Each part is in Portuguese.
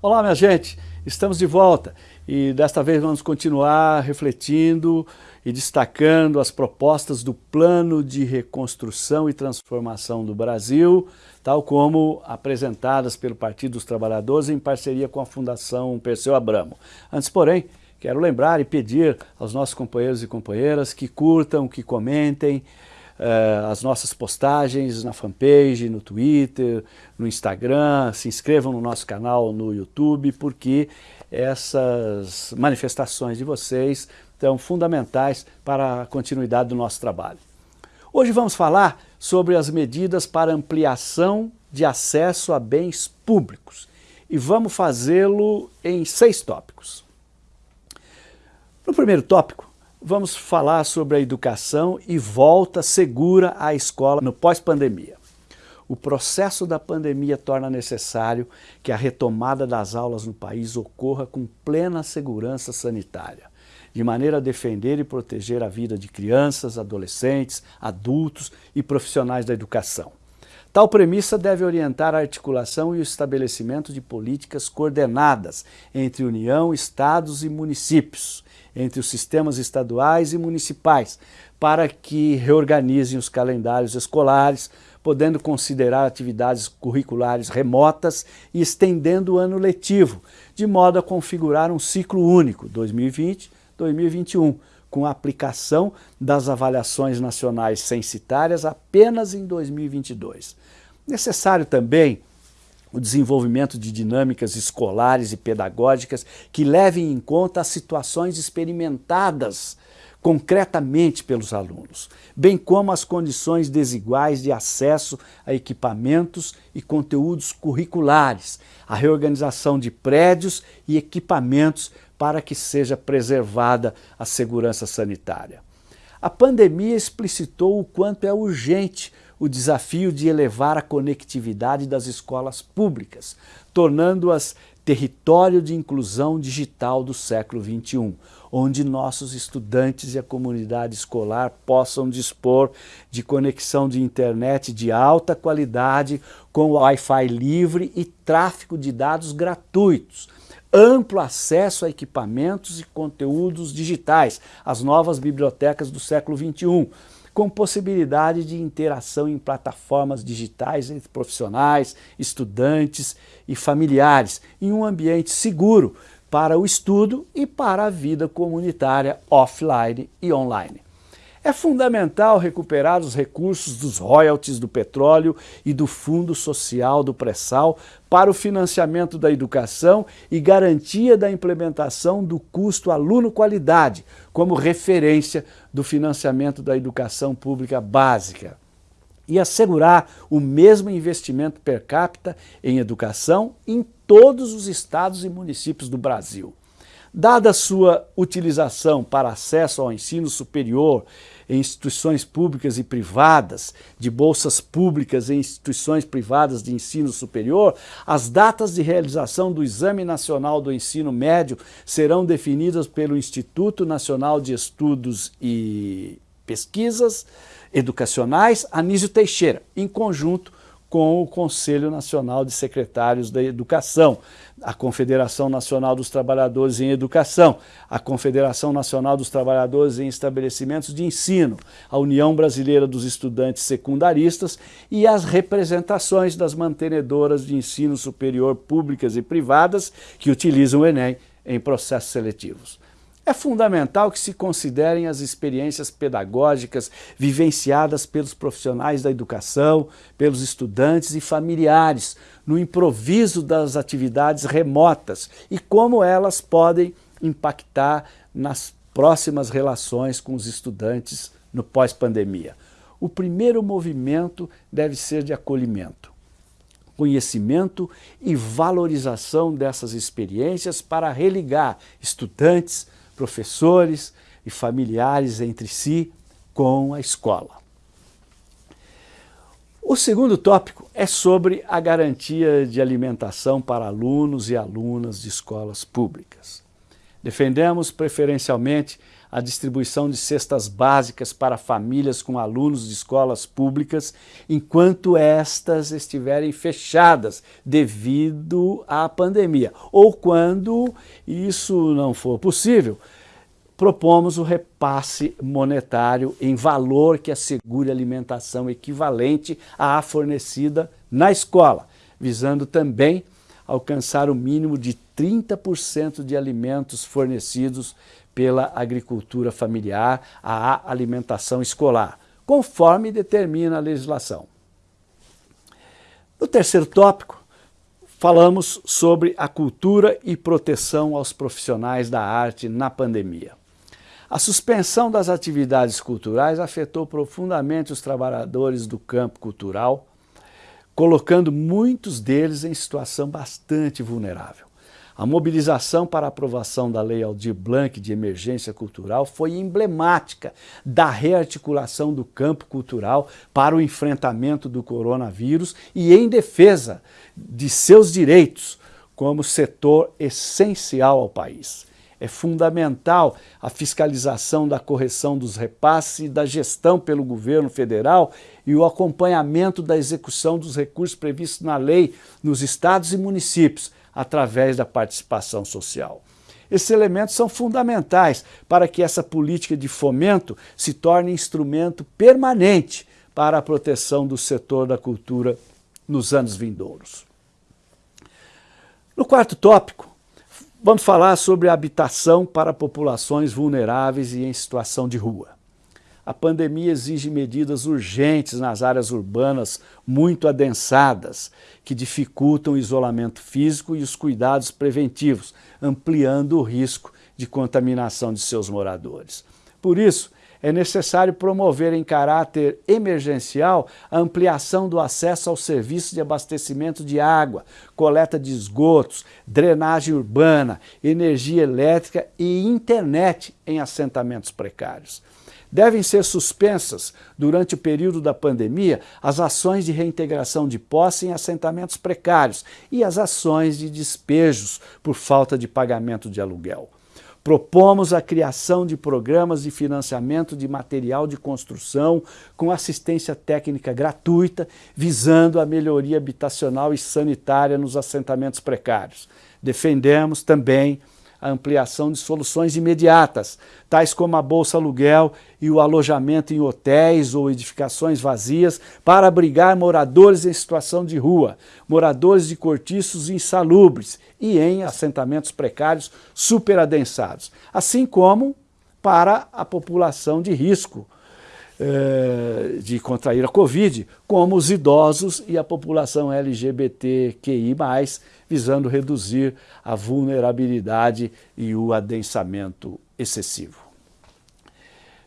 Olá, minha gente, estamos de volta e desta vez vamos continuar refletindo e destacando as propostas do Plano de Reconstrução e Transformação do Brasil, tal como apresentadas pelo Partido dos Trabalhadores em parceria com a Fundação Perseu Abramo. Antes, porém, quero lembrar e pedir aos nossos companheiros e companheiras que curtam, que comentem, uh, as nossas postagens na fanpage, no Twitter, no Instagram, se inscrevam no nosso canal no YouTube, porque essas manifestações de vocês são fundamentais para a continuidade do nosso trabalho. Hoje vamos falar sobre as medidas para ampliação de acesso a bens públicos e vamos fazê-lo em seis tópicos. No primeiro tópico, vamos falar sobre a educação e volta segura à escola no pós-pandemia. O processo da pandemia torna necessário que a retomada das aulas no país ocorra com plena segurança sanitária, de maneira a defender e proteger a vida de crianças, adolescentes, adultos e profissionais da educação. Tal premissa deve orientar a articulação e o estabelecimento de políticas coordenadas entre União, Estados e municípios, entre os sistemas estaduais e municipais, para que reorganizem os calendários escolares, podendo considerar atividades curriculares remotas e estendendo o ano letivo, de modo a configurar um ciclo único, 2020-2021, com a aplicação das avaliações nacionais censitárias apenas em 2022. Necessário também o desenvolvimento de dinâmicas escolares e pedagógicas que levem em conta as situações experimentadas concretamente pelos alunos, bem como as condições desiguais de acesso a equipamentos e conteúdos curriculares, a reorganização de prédios e equipamentos para que seja preservada a segurança sanitária. A pandemia explicitou o quanto é urgente o desafio de elevar a conectividade das escolas públicas, tornando-as território de inclusão digital do século XXI, onde nossos estudantes e a comunidade escolar possam dispor de conexão de internet de alta qualidade com Wi-Fi livre e tráfego de dados gratuitos, amplo acesso a equipamentos e conteúdos digitais, as novas bibliotecas do século XXI, com possibilidade de interação em plataformas digitais entre profissionais, estudantes e familiares, em um ambiente seguro para o estudo e para a vida comunitária offline e online. É fundamental recuperar os recursos dos royalties do petróleo e do Fundo Social do Pré-Sal para o financiamento da educação e garantia da implementação do custo aluno-qualidade como referência do financiamento da educação pública básica e assegurar o mesmo investimento per capita em educação em todos os estados e municípios do Brasil. Dada sua utilização para acesso ao ensino superior em instituições públicas e privadas, de bolsas públicas em instituições privadas de ensino superior, as datas de realização do Exame Nacional do Ensino Médio serão definidas pelo Instituto Nacional de Estudos e Pesquisas Educacionais Anísio Teixeira, em conjunto com o Conselho Nacional de Secretários da Educação, a Confederação Nacional dos Trabalhadores em Educação, a Confederação Nacional dos Trabalhadores em Estabelecimentos de Ensino, a União Brasileira dos Estudantes Secundaristas e as representações das mantenedoras de ensino superior públicas e privadas que utilizam o Enem em processos seletivos. É fundamental que se considerem as experiências pedagógicas vivenciadas pelos profissionais da educação, pelos estudantes e familiares, no improviso das atividades remotas e como elas podem impactar nas próximas relações com os estudantes no pós-pandemia. O primeiro movimento deve ser de acolhimento conhecimento e valorização dessas experiências para religar estudantes, professores e familiares entre si com a escola. O segundo tópico é sobre a garantia de alimentação para alunos e alunas de escolas públicas. Defendemos preferencialmente a distribuição de cestas básicas para famílias com alunos de escolas públicas, enquanto estas estiverem fechadas devido à pandemia. Ou quando isso não for possível, propomos o repasse monetário em valor que assegure alimentação equivalente à fornecida na escola, visando também alcançar o mínimo de 30% de alimentos fornecidos pela agricultura familiar à alimentação escolar, conforme determina a legislação. No terceiro tópico, falamos sobre a cultura e proteção aos profissionais da arte na pandemia. A suspensão das atividades culturais afetou profundamente os trabalhadores do campo cultural, colocando muitos deles em situação bastante vulnerável. A mobilização para a aprovação da Lei Aldir Blanc de emergência cultural foi emblemática da rearticulação do campo cultural para o enfrentamento do coronavírus e em defesa de seus direitos como setor essencial ao país. É fundamental a fiscalização da correção dos repasses e da gestão pelo governo federal e o acompanhamento da execução dos recursos previstos na lei nos estados e municípios, através da participação social. Esses elementos são fundamentais para que essa política de fomento se torne instrumento permanente para a proteção do setor da cultura nos anos vindouros. No quarto tópico, Vamos falar sobre habitação para populações vulneráveis e em situação de rua. A pandemia exige medidas urgentes nas áreas urbanas muito adensadas, que dificultam o isolamento físico e os cuidados preventivos, ampliando o risco de contaminação de seus moradores. Por isso, é necessário promover em caráter emergencial a ampliação do acesso ao serviço de abastecimento de água, coleta de esgotos, drenagem urbana, energia elétrica e internet em assentamentos precários. Devem ser suspensas, durante o período da pandemia, as ações de reintegração de posse em assentamentos precários e as ações de despejos por falta de pagamento de aluguel. Propomos a criação de programas de financiamento de material de construção com assistência técnica gratuita, visando a melhoria habitacional e sanitária nos assentamentos precários. Defendemos também a ampliação de soluções imediatas, tais como a bolsa aluguel e o alojamento em hotéis ou edificações vazias para abrigar moradores em situação de rua, moradores de cortiços insalubres e em assentamentos precários superadensados, assim como para a população de risco, eh, de contrair a Covid, como os idosos e a população LGBTQI+, visando reduzir a vulnerabilidade e o adensamento excessivo.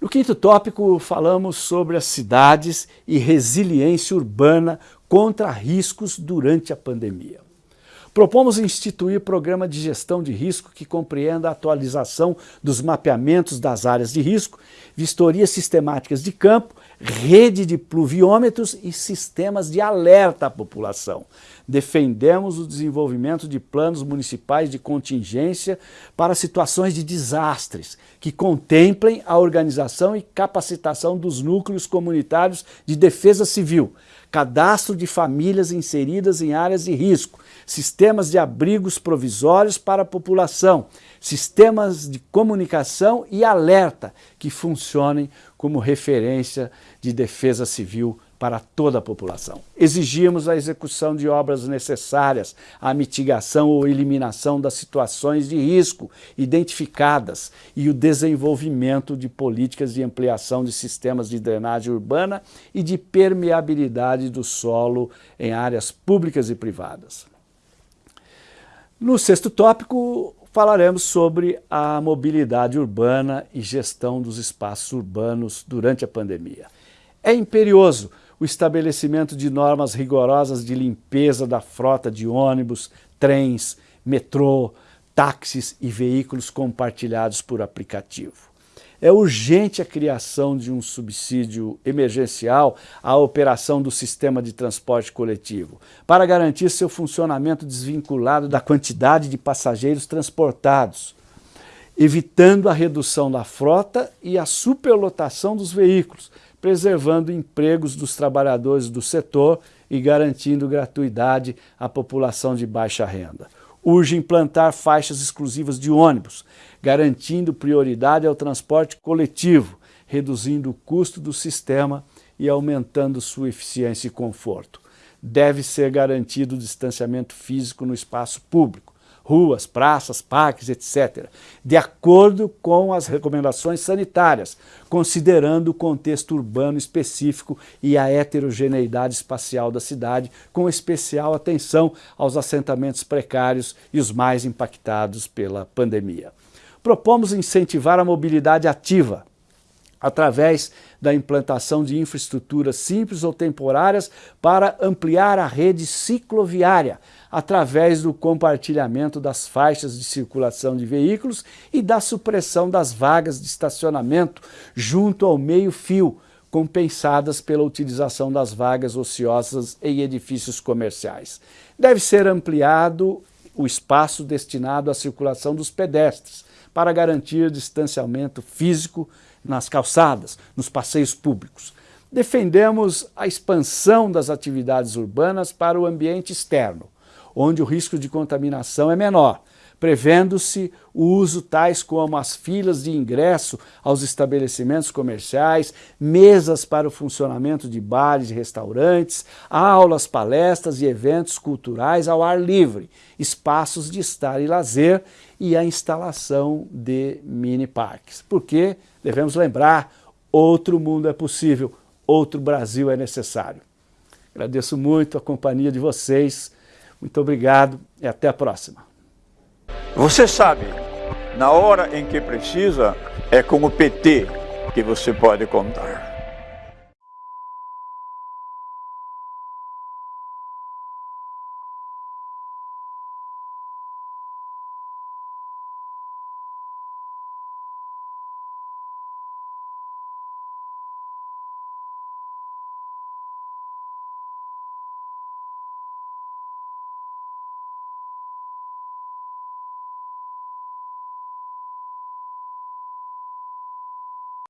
No quinto tópico, falamos sobre as cidades e resiliência urbana contra riscos durante a pandemia. Propomos instituir programa de gestão de risco que compreenda a atualização dos mapeamentos das áreas de risco, vistorias sistemáticas de campo, rede de pluviômetros e sistemas de alerta à população. Defendemos o desenvolvimento de planos municipais de contingência para situações de desastres, que contemplem a organização e capacitação dos núcleos comunitários de defesa civil, cadastro de famílias inseridas em áreas de risco, sistemas de abrigos provisórios para a população, sistemas de comunicação e alerta que funcionem como referência de defesa civil para toda a população. Exigimos a execução de obras necessárias à mitigação ou eliminação das situações de risco identificadas e o desenvolvimento de políticas de ampliação de sistemas de drenagem urbana e de permeabilidade do solo em áreas públicas e privadas. No sexto tópico, falaremos sobre a mobilidade urbana e gestão dos espaços urbanos durante a pandemia. É imperioso o estabelecimento de normas rigorosas de limpeza da frota de ônibus, trens, metrô, táxis e veículos compartilhados por aplicativo. É urgente a criação de um subsídio emergencial à operação do sistema de transporte coletivo, para garantir seu funcionamento desvinculado da quantidade de passageiros transportados. evitando a redução da frota e a superlotação dos veículos, preservando empregos dos trabalhadores do setor e garantindo gratuidade à população de baixa renda. Urge implantar faixas exclusivas de ônibus, garantindo prioridade ao transporte coletivo, reduzindo o custo do sistema e aumentando sua eficiência e conforto. Deve ser garantido o distanciamento físico no espaço público, ruas, praças, parques, etc., de acordo com as recomendações sanitárias, considerando o contexto urbano específico e a heterogeneidade espacial da cidade, com especial atenção aos assentamentos precários e os mais impactados pela pandemia. Propomos incentivar a mobilidade ativa, através da implantação de infraestruturas simples ou temporárias para ampliar a rede cicloviária, através do compartilhamento das faixas de circulação de veículos e da supressão das vagas de estacionamento junto ao meio-fio, compensadas pela utilização das vagas ociosas em edifícios comerciais. Deve ser ampliado o espaço destinado à circulação dos pedestres, para garantir distanciamento físico nas calçadas, nos passeios públicos. Defendemos a expansão das atividades urbanas para o ambiente externo, onde o risco de contaminação é menor, prevendo-se o uso tais como as filas de ingresso aos estabelecimentos comerciais, mesas para o funcionamento de bares e restaurantes, aulas, palestras e eventos culturais ao ar livre, espaços de estar e lazer e a instalação de mini parques. Porque, devemos lembrar, outro mundo é possível, outro Brasil é necessário. Agradeço muito a companhia de vocês, muito obrigado e até a próxima. Você sabe, na hora em que precisa, é com o PT que você pode contar.